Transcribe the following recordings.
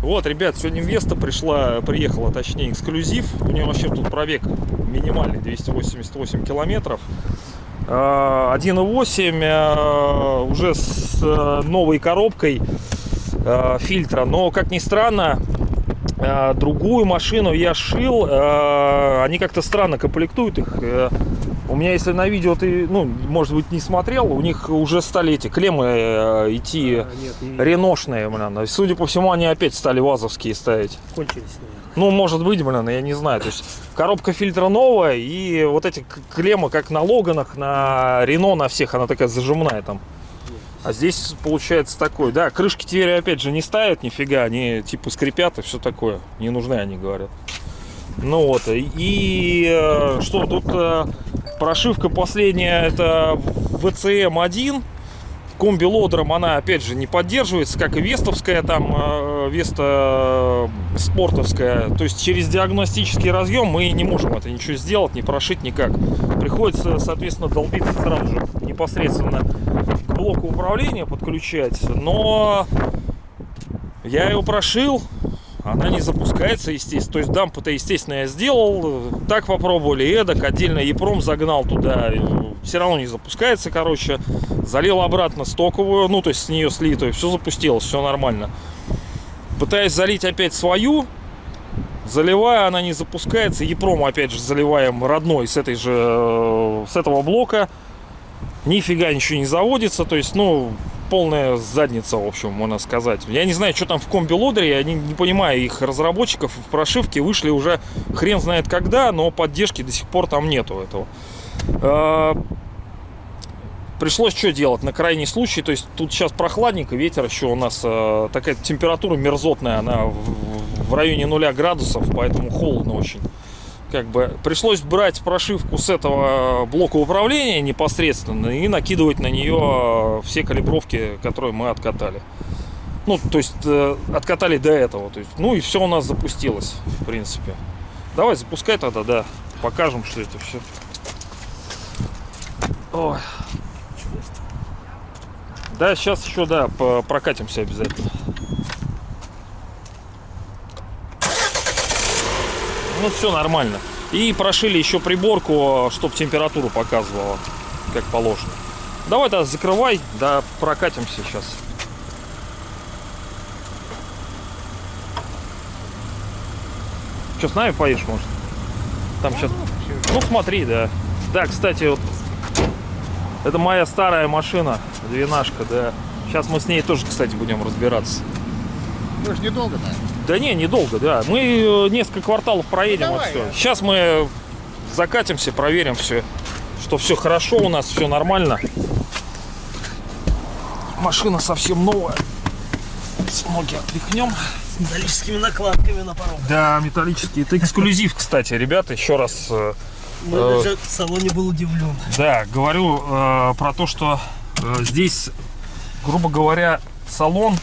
Вот, ребят, сегодня Веста пришла, приехала, точнее, эксклюзив. У нее вообще тут пробег минимальный, 288 километров. А, 1.8 а, уже с а, новой коробкой а, фильтра. Но, как ни странно, а, другую машину я шил. а, Они как-то странно комплектуют их. Э, У меня, если на видео ты, ну, может быть, не смотрел, у них уже стали эти клеммы э, идти А, нет, не реношные, блин. Судя по всему, они опять стали вазовские ставить. кончились, наверное. Ну, может быть, блин, я не знаю. То есть коробка фильтра новая, и вот эти клеммы, как на Логанах, на Рено, на всех, она такая зажимная там. А здесь получается такой, да, крышки теперь опять же не ставят нифига, они типа скрипят и все такое. Не нужны они, говорят. Ну вот, и э, что тут э, прошивка последняя, это VCM1, комби-лодером она опять же не поддерживается, как и вестовская там, э, веста э, спортовская. То есть через диагностический разъем мы не можем это ничего сделать, не прошить никак. Приходится, соответственно, долбиться сразу же непосредственно блоку управления подключать. Но я его прошил, она не запускается, естественно. То есть дампу-то, естественно, я сделал. Так попробовали, эдак. Отдельно Епром загнал туда. Все равно не запускается, короче. Залил обратно стоковую, ну, то есть с нее слитую. Все запустилось, все нормально. Пытаюсь залить опять свою. Заливаю, она не запускается. Епром, опять же, заливаем родной с этой же, э, с этого блока. Нифига ничего не заводится. То есть, ну, полная задница, в общем, можно сказать. Я не знаю, что там в комби-лодере, я не, не понимаю их разработчиков. В прошивке вышли уже хрен знает когда, но поддержки до сих пор там нету этого. А, Пришлось что делать на крайний случай, то есть тут сейчас прохладненько, ветер еще у нас э, такая температура мерзотная, она в, в районе нуля градусов, поэтому холодно очень. Как бы пришлось брать прошивку с этого блока управления непосредственно и накидывать на нее все калибровки, которые мы откатали. Ну, то есть э, откатали до этого. То есть, ну и все у нас запустилось, в принципе. Давай запускай тогда, да. Покажем, что это все. Ой. Да, сейчас еще, да, прокатимся обязательно. Ну, все нормально. И прошили еще приборку, чтобы температуру показывала, как положено. Давай тогда закрывай, да прокатимся сейчас. Что, с нами поедешь, может? Там сейчас... Ну, смотри, да. Да, кстати, вот это моя старая машина, двенашка, да. Сейчас мы с ней тоже, кстати, будем разбираться. Мы же недолго, да? Да не, недолго, да. Мы э, несколько кварталов проедем Ну, вот все. Сейчас мы закатимся, проверим все, что все хорошо у нас, все нормально. Машина совсем новая. С ноги отряхнем. С металлическими накладками на порог. Да, металлический. Это эксклюзив, кстати, ребята. Еще раз, э, Мы Э. даже в салоне был удивлен. да, говорю э, про то, что э, здесь, грубо говоря, салон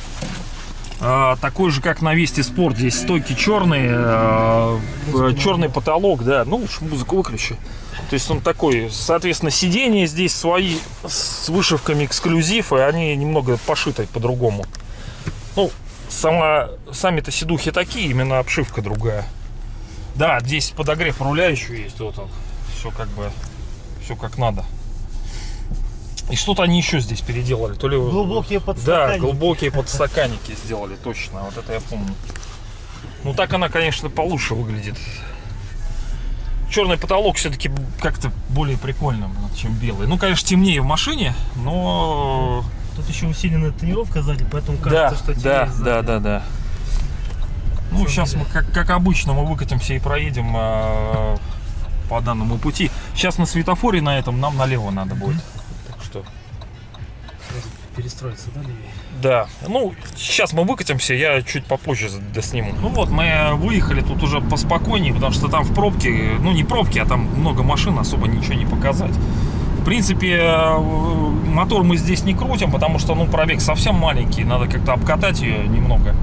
такой же, как на Вести Спорт. Здесь стойки черные, э, э, черный потолок, да. Ну, лучше музыку выключи. То есть он такой, соответственно, сиденья здесь свои с вышивками эксклюзив, и они немного пошиты по-другому. Ну, сама, сами-то сидухи такие, именно обшивка другая. Да, здесь подогрев руля еще есть, вот он. Все как бы, все как надо. И что-то они еще здесь переделали, то ли... Глубокие Да, подстаканники. глубокие подстаканники сделали, точно, вот это я помню. Ну так она, конечно, получше выглядит. Черный потолок все-таки как-то более прикольно, блин, чем белый. Ну, конечно, темнее в машине, но... Тут еще усиленная тонировка сзади, поэтому Да, кажется, что да, тебе сзади. да, да, да. Ну, сейчас мы, как, как обычно, мы выкатимся и проедем э, по данному пути. Сейчас на светофоре на этом нам налево надо будет. Так что... Перестроиться, да, левее? Да, ну, сейчас мы выкатимся, я чуть попозже досниму. Ну вот, мы выехали тут уже поспокойнее, потому что там в пробке, ну не пробки, а там много машин, особо ничего не показать. В принципе, э, мотор мы здесь не крутим, потому что, ну, пробег совсем маленький, надо как-то обкатать ее немного.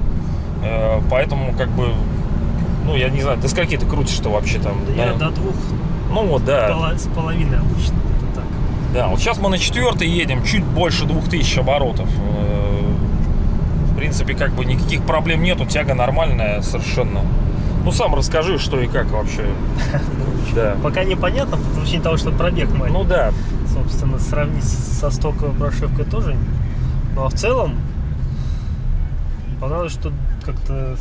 Э, Поэтому, как бы, ну, я не знаю, до скольки ты крутишь-то вообще там? Да я да? до двух Ну вот, да. С половиной обычно. Да, вот сейчас мы на четвертой едем, чуть больше 2000 оборотов. Э, В принципе, как бы никаких проблем нету, тяга нормальная совершенно. Ну, сам расскажи, что и как вообще. Да. Пока непонятно, по причине того, что пробег маленький. Ну да, собственно, сравнить со стоковой прошивкой тоже. Ну а в целом, понравилось, что как-то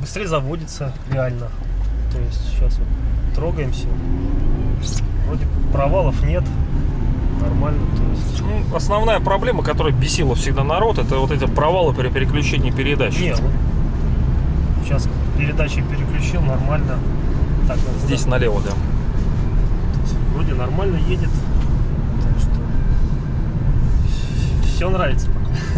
быстрее заводится реально. То есть сейчас вот трогаемся. Вроде провалов нет. Нормально. То есть. ну, основная проблема, которая бесила всегда народ, это вот эти провалы при переключении передач. Не, вот сейчас передачи переключил, нормально. Так, надо Здесь туда. налево, да. Вроде нормально едет. Так что все нравится.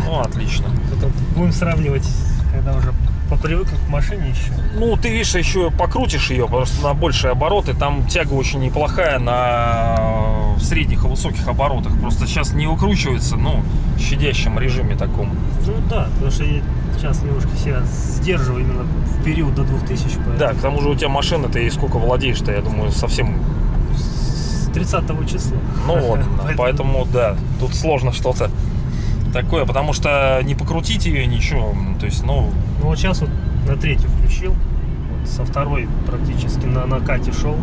Ну, отлично. Потом будем сравнивать, когда уже попривыкнем к машине еще. Ну, ты видишь, еще покрутишь ее просто на большие обороты. Там тяга очень неплохая на средних и высоких оборотах. Просто сейчас не выкручивается, ну, в щадящем режиме таком. Ну да, потому что я сейчас немножко себя сдерживаю именно в период до 2000. Поэтому Да, к тому же у тебя машина, ты ей сколько владеешь-то, я думаю, совсем... С 30 числа. Ну вот, поэтому, да, тут сложно что-то такое, потому что не покрутить ее, ничего. То есть, ну, Ну вот сейчас вот на третью включил. Вот со второй практически на накате шел.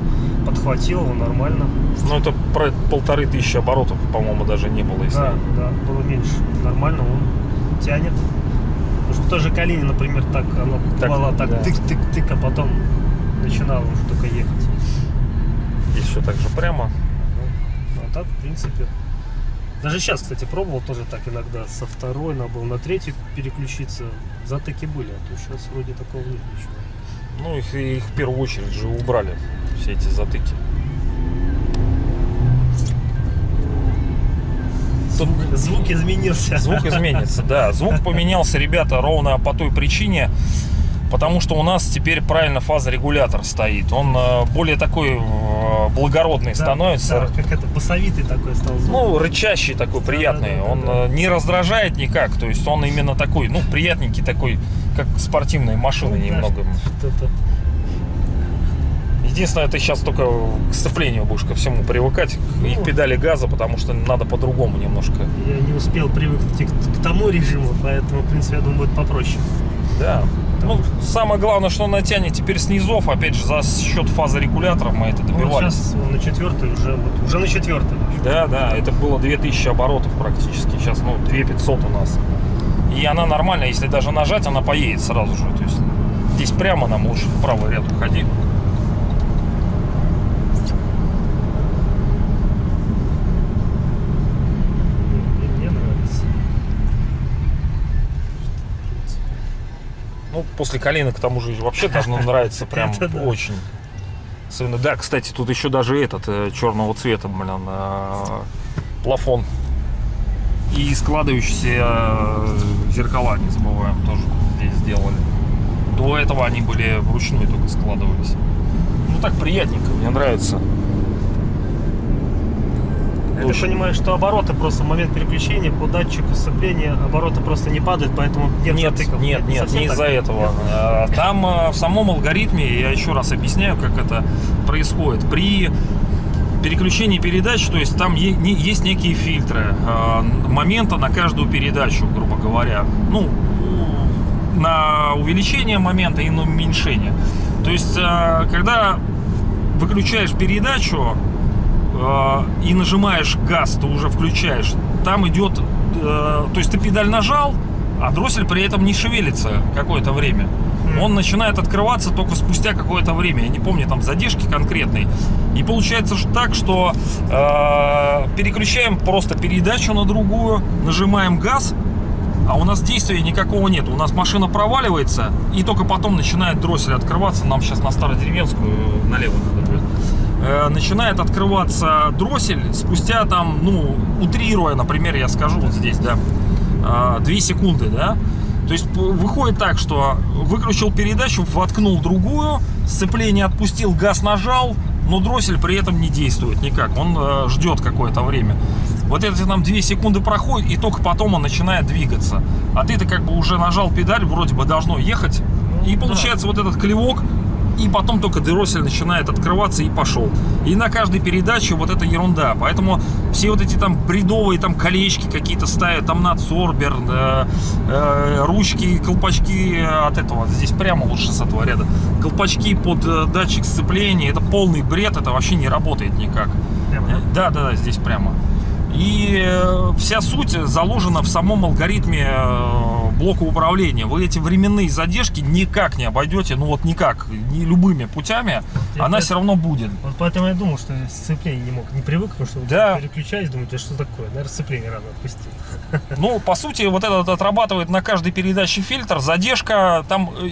Подхватил его нормально. ну это про полторы тысячи оборотов, по-моему, даже не было. Если... Да, да, было меньше. Нормально он тянет. Потому что в той же Калине, например, так оно Так, так да. тык-тык-тык, а потом начинало уже только ехать. Здесь все так же прямо. Ну, а так, в принципе. Даже сейчас, кстати, пробовал тоже так иногда со второй, надо было на третью переключиться. Затыки были, а то сейчас вроде такого нет ничего. Ну, их, их в первую очередь же убрали, все эти затыки. Тут Звук изменился. звук изменится, да. Звук поменялся, ребята, ровно по той причине, потому что у нас теперь правильно фазорегулятор стоит. Он э, более такой э, благородный Да, становится. да, как это, басовитый такой стал звук. Ну, рычащий такой, Да, приятный. да, да, он да. э, не раздражает никак. То есть он именно такой, ну, приятненький такой, как спортивные машины Ну, да, немного. что-то. Единственное, ты сейчас только к сцеплению будешь ко всему привыкать, Ну. и к педали газа, потому что надо по-другому немножко. Я не успел привыкнуть к тому режиму, поэтому, в принципе, я думаю, будет попроще. Да. Ну, самое главное, что она тянет теперь снизов, опять же, за счет фазорегулятора мы это Ну, добивались. сейчас на четвертой уже, вот, уже на четвертой. Да, да, это было 2000 оборотов практически. Сейчас, ну, 2500 у нас. И она нормально, если даже нажать, она поедет сразу же. То есть здесь прямо нам лучше в правый ряд уходи. Мне, мне нравится. Ну, после Калины, к тому же, вообще должно нравиться прям очень. Особенно, да, кстати, тут еще даже этот э, черного цвета, блин, э, плафон. И складывающиеся э, зеркала, не забываем, тоже здесь сделали. До этого они были вручную только складывались. Ну так приятненько, мне нравится. Очень. так понимаю, что обороты просто в момент переключения по датчику сцепления обороты просто не падают, поэтому нет, Нет, затыков. нет, нет, совсем не из-за этого. А, Там а, в самом алгоритме, я еще раз объясняю, как это происходит. При переключении передач, то есть там есть некие фильтры а, момента на каждую передачу, грубо говоря. Ну, на увеличение момента и на уменьшение. То есть, когда выключаешь передачу и нажимаешь газ, ты уже включаешь, там идет, э, то есть ты педаль нажал, а дроссель при этом не шевелится какое-то время. Он начинает открываться только спустя какое-то время. Я не помню там задержки конкретной. И получается ж так, что э, переключаем просто передачу на другую, нажимаем газ, а у нас действия никакого нет. У нас машина проваливается, и только потом начинает дроссель открываться. Нам сейчас на Стародеревенскую налево надо будет. Э, Начинает открываться дроссель спустя там, ну, утрируя, например, я скажу вот здесь, да, 2 секунды, да. То есть выходит так, что выключил передачу, воткнул другую, сцепление отпустил, газ нажал, но дроссель при этом не действует никак. Он э, ждет какое-то время. Вот эти там 2 секунды проходит, и только потом он начинает двигаться. А ты-то как бы уже нажал педаль, вроде бы должно ехать. И Ну, да. получается вот этот клевок, и потом только дроссель начинает открываться и пошел. И на каждой передаче вот эта ерунда. Поэтому все вот эти там бредовые там колечки какие-то ставят, там надсорбер, э, э, ручки, колпачки от этого, здесь прямо лучше с этого ряда, колпачки под э, датчик сцепления, это полный бред, это вообще не работает никак. Прямо? Да, да, да, здесь прямо. И э, вся суть заложена в самом алгоритме э, блока управления. Вы эти временные задержки никак не обойдете, ну вот никак, ни любыми путями, Я она поэт- все равно будет. Вот поэтому я думал, что сцепление не мог, не привык, потому что Да. переключаюсь, думаю, «Да что такое, наверное, сцепление рано отпустил. Ну, по сути, вот этот отрабатывает на каждой передаче фильтр, задержка, там, э,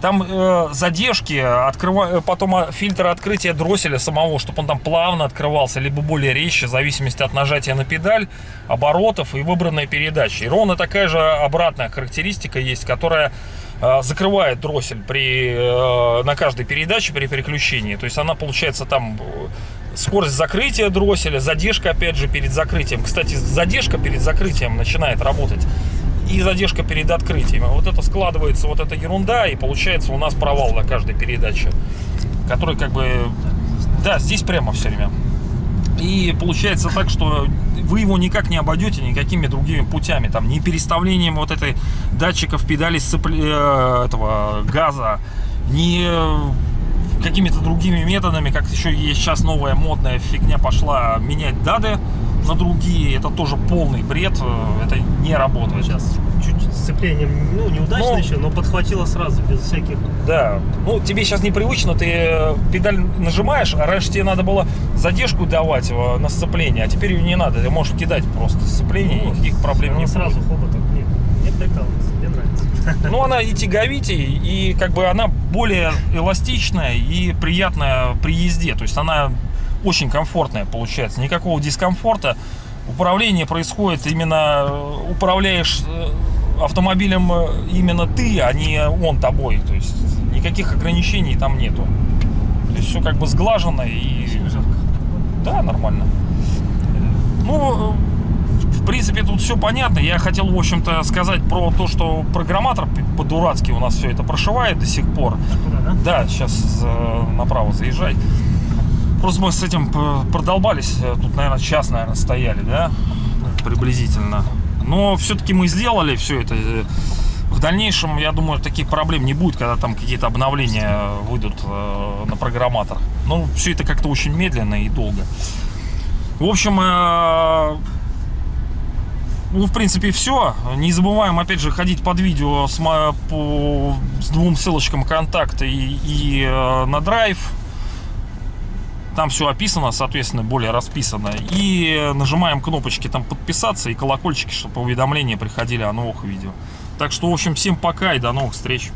там э, задержки, открыва... э, потом э, фильтр открытия дросселя самого, чтобы он там плавно открывался, либо более резче, в зависимости от нажатия на педаль, оборотов и выбранной передачи. И ровно такая же обратная характеристика есть, которая э, закрывает дроссель при, э, на каждой передаче при переключении. То есть она получается там э, скорость закрытия дросселя, задержка опять же перед закрытием. Кстати, задержка перед закрытием начинает работать и задержка перед открытием. Вот это складывается, вот эта ерунда, и получается у нас провал на каждой передаче, который как бы, да, здесь прямо все время. И получается так, что вы его никак не обойдете никакими другими путями, там, ни переставлением вот этой датчиков педали сцепле- э, этого газа, ни э, какими-то другими методами, как еще есть сейчас новая модная фигня пошла, менять дады на другие, это тоже полный бред, э, это не работает. Сейчас чуть сцепление, ну, неудачно Ну. еще, но подхватило сразу, без всяких... Да, ну тебе сейчас непривычно, ты э, педаль нажимаешь, а раньше тебе надо было задержку давать э, на сцепление, а теперь ее не надо, ты можешь кидать просто сцепление, и никаких проблем не Она будет. сразу хоботок. Нет, мне прикалывается, мне нравится. Ну, она и тяговитее, и как бы она более эластичная и приятная при езде. То есть она очень комфортная получается. Никакого дискомфорта. Управление происходит именно, э, управляешь э, автомобилем э, именно ты, а не он тобой. То есть никаких ограничений там нету. То есть все как бы сглажено и... Да, нормально. Ну, в принципе, тут все понятно. Я хотел, в общем-то, сказать про то, что программатор по-дурацки у нас все это прошивает до сих пор. Туда, да? Да, сейчас направо заезжай. Просто мы с этим п- продолбались. э, Тут, наверное, час, наверное, стояли, да? Приблизительно. Но все-таки мы сделали все это. Э, В дальнейшем, я думаю, таких проблем не будет, когда там какие-то обновления выйдут э, на программатор. Но все это как-то очень медленно и долго. В общем, э, ну, в принципе, все. Не забываем, опять же, ходить под видео с, по, с двум ссылочкам контакта и, и, э, на драйв. Там все описано, соответственно, более расписано. И нажимаем кнопочки там подписаться и колокольчики, чтобы уведомления приходили о новых видео. Так что, в общем, всем пока и до новых встреч.